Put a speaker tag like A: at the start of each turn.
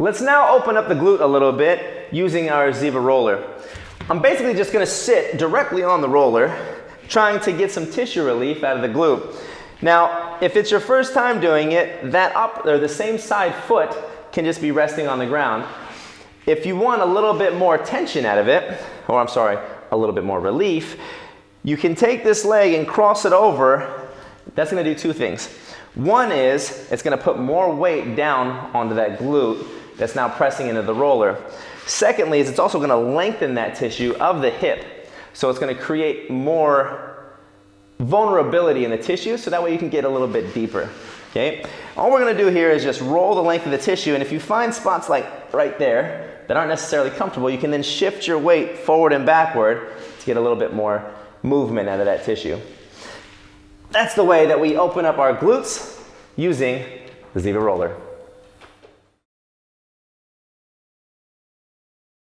A: Let's now open up the glute a little bit using our Ziva roller. I'm basically just gonna sit directly on the roller, trying to get some tissue relief out of the glute. Now, if it's your first time doing it, that up or the same side foot can just be resting on the ground. If you want a little bit more tension out of it, or I'm sorry, a little bit more relief, you can take this leg and cross it over. That's gonna do two things. One is it's gonna put more weight down onto that glute that's now pressing into the roller. Secondly, is it's also gonna lengthen that tissue of the hip. So it's gonna create more vulnerability in the tissue so that way you can get a little bit deeper. Okay? All we're gonna do here is just roll the length of the tissue and if you find spots like right there that aren't necessarily comfortable, you can then shift your weight forward and backward to get a little bit more movement out of that tissue. That's the way that we open up our glutes using the Ziva roller.